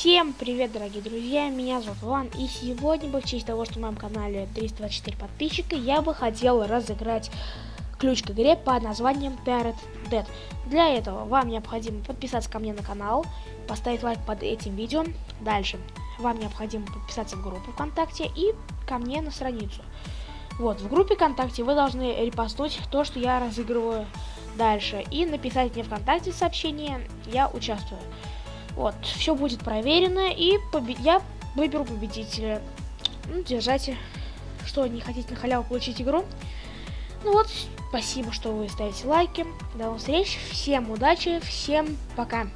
Всем привет, дорогие друзья, меня зовут Ван, и сегодня в честь того, что на моем канале 324 подписчика, я бы хотел разыграть ключ к игре под названием Parrot Dead. Для этого вам необходимо подписаться ко мне на канал, поставить лайк под этим видео. Дальше вам необходимо подписаться в группу ВКонтакте и ко мне на страницу. Вот, в группе ВКонтакте вы должны репостнуть то, что я разыгрываю дальше, и написать мне ВКонтакте сообщение «Я участвую». Вот, все будет проверено, и побед... я выберу победителя. Ну, держайте. Что, не хотите на халяву получить игру? Ну вот, спасибо, что вы ставите лайки. До новых встреч, всем удачи, всем пока.